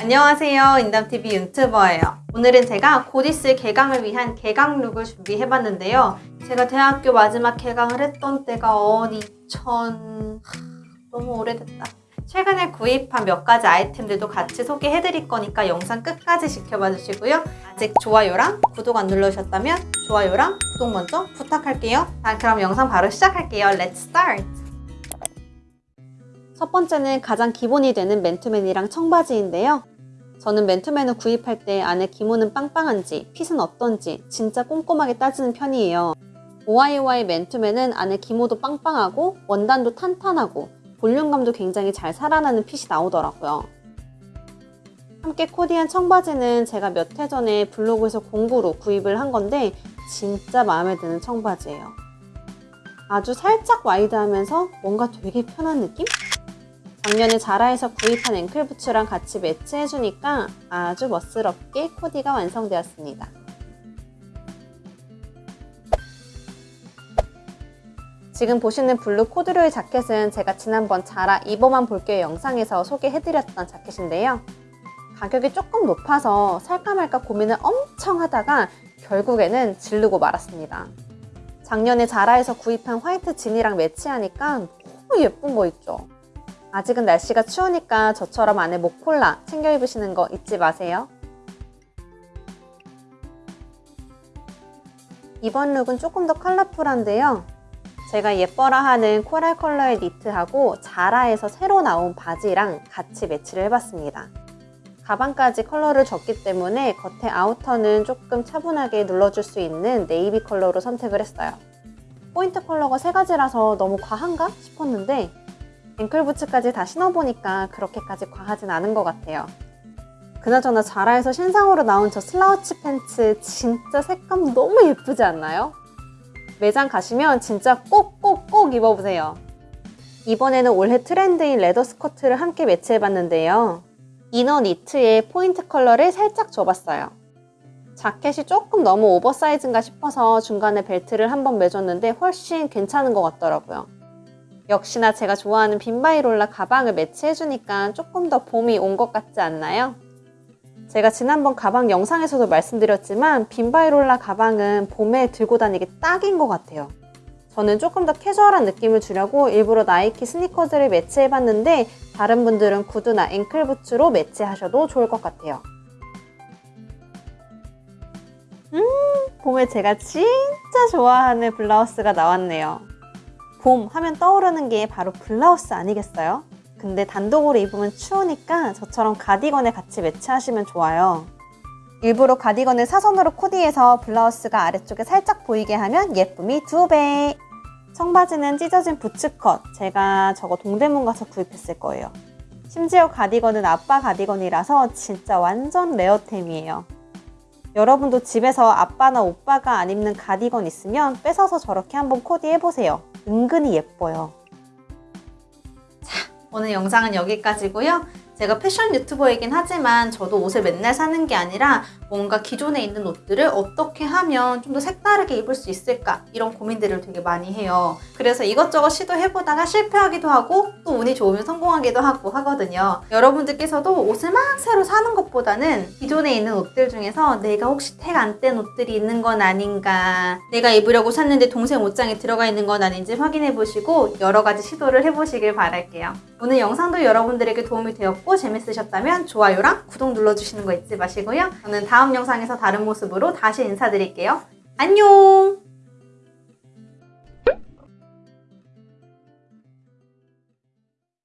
안녕하세요. 인담TV 유튜버예요. 오늘은 제가 곧 있을 개강을 위한 개강 룩을 준비해봤는데요. 제가 대학교 마지막 개강을 했던 때가 언 2000... 하, 너무 오래됐다 최근에 구입한 몇 가지 아이템들도 같이 소개해드릴 거니까 영상 끝까지 지켜봐 주시고요 아직 좋아요랑 구독 안 눌러주셨다면 좋아요랑 구독 먼저 부탁할게요 자 그럼 영상 바로 시작할게요 Let's start! 첫 번째는 가장 기본이 되는 맨투맨이랑 청바지인데요. 저는 맨투맨을 구입할 때 안에 기모는 빵빵한지 핏은 어떤지 진짜 꼼꼼하게 따지는 편이에요. OIOI 맨투맨은 안에 기모도 빵빵하고 원단도 탄탄하고 볼륨감도 굉장히 잘 살아나는 핏이 나오더라고요. 함께 코디한 청바지는 제가 몇 해 전에 블로그에서 공구로 구입을 한 건데 진짜 마음에 드는 청바지예요. 아주 살짝 wide하면서 뭔가 되게 편한 느낌? 작년에 자라에서 구입한 앵클 부츠랑 같이 매치해주니까 아주 멋스럽게 코디가 완성되었습니다. 지금 보시는 블루 코듀로이 자켓은 제가 지난번 자라 입어만 볼게요 영상에서 소개해드렸던 자켓인데요. 가격이 조금 높아서 살까 말까 고민을 엄청 하다가 결국에는 질르고 말았습니다. 작년에 자라에서 구입한 화이트 진이랑 매치하니까 너무 예쁜 거 있죠? 아직은 날씨가 추우니까 저처럼 안에 목폴라 챙겨 입으시는 거 잊지 마세요. 이번 룩은 조금 더 컬러풀한데요. 제가 예뻐라 하는 coral 컬러의 니트하고 자라에서 새로 나온 바지랑 같이 매치를 해봤습니다. 가방까지 컬러를 줬기 때문에 겉에 아우터는 조금 차분하게 눌러줄 수 있는 네이비 컬러로 선택을 했어요. 포인트 컬러가 세 가지라서 너무 과한가 싶었는데 앵클부츠까지 다 신어보니까 그렇게까지 과하진 않은 것 같아요. 그나저나 자라에서 신상으로 나온 저 slouchy 팬츠 진짜 색감 너무 예쁘지 않나요? 매장 가시면 진짜 꼭꼭꼭 입어보세요. 이번에는 올해 트렌드인 leather 스커트를 함께 매치해봤는데요. inner 니트에 포인트 컬러를 살짝 줘봤어요. 자켓이 조금 너무 oversize인가 싶어서 중간에 벨트를 한번 매줬는데 훨씬 괜찮은 것 같더라고요. 역시나 제가 좋아하는 빔바이롤라 가방을 매치해주니까 조금 더 봄이 온 것 같지 않나요? 제가 지난번 가방 영상에서도 말씀드렸지만 빔바이롤라 가방은 봄에 들고 다니기 딱인 것 같아요. 저는 조금 더 캐주얼한 느낌을 주려고 일부러 나이키 스니커즈를 매치해봤는데 다른 분들은 구두나 앵클부츠로 매치하셔도 좋을 것 같아요. 음, 봄에 제가 진짜 좋아하는 블라우스가 나왔네요. 봄 하면 떠오르는 게 바로 블라우스 아니겠어요? 근데 단독으로 입으면 추우니까 저처럼 가디건에 같이 매치하시면 좋아요. 일부러 가디건을 사선으로 코디해서 블라우스가 아래쪽에 살짝 보이게 하면 예쁨이 두배 청바지는 찢어진 부츠컷 제가 저거 동대문 가서 구입했을 거예요. 심지어 가디건은 아빠 가디건이라서 진짜 완전 레어템이에요. 여러분도 집에서 아빠나 오빠가 안 입는 가디건 있으면 뺏어서 저렇게 한번 코디해보세요. 은근히 예뻐요. 자, 오늘 영상은 여기까지고요. 제가 패션 유튜버이긴 하지만 저도 옷을 맨날 사는 게 아니라 뭔가 기존에 있는 옷들을 어떻게 하면 좀 더 색다르게 입을 수 있을까 이런 고민들을 되게 많이 해요. 그래서 이것저것 시도해보다가 실패하기도 하고 또 운이 좋으면 성공하기도 하고 하거든요. 여러분들께서도 옷을 막 새로 사는 것보다는 기존에 있는 옷들 중에서 내가 혹시 택 안 뗀 옷들이 있는 건 아닌가 내가 입으려고 샀는데 동생 옷장에 들어가 있는 건 아닌지 확인해보시고 여러 가지 시도를 해보시길 바랄게요. 오늘 영상도 여러분들에게 도움이 되었 고 재밌으셨다면 좋아요랑 구독 눌러주시는 거 잊지 마시고요. 저는 다음 영상에서 다른 모습으로 다시 인사드릴게요. 안녕!